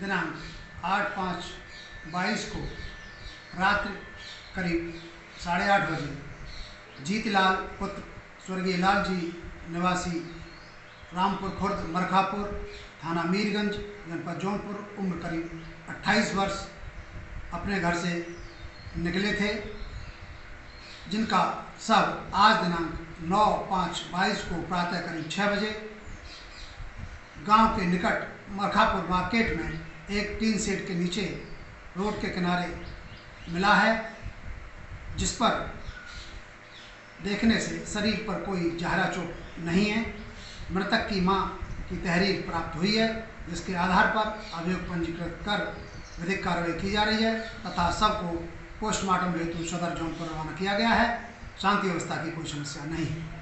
दिनांक आठ पाँच बाईस को रात्रि करीब साढ़े आठ बजे जीतलाल पुत्र स्वर्गीय लाल जी निवासी रामपुर खुर्द मरखापुर थाना मीरगंज जनपद जौनपुर उम्र करीब 28 वर्ष अपने घर से निकले थे, जिनका सब आज दिनांक नौ पाँच बाईस को प्रातः करीब छः बजे गाँव के निकट मरखापुर मार्केट में एक टीन सेट के नीचे रोड के किनारे मिला है, जिस पर देखने से शरीर पर कोई जहरा चोट नहीं है। मृतक की माँ की तहरीर प्राप्त हुई है, जिसके आधार पर अभियोग पंजीकृत कर विधिक कार्रवाई की जा रही है तथा सबको पोस्टमार्टम हेतु सदर जोन पर रवाना किया गया है। शांति व्यवस्था की कोई समस्या नहीं है।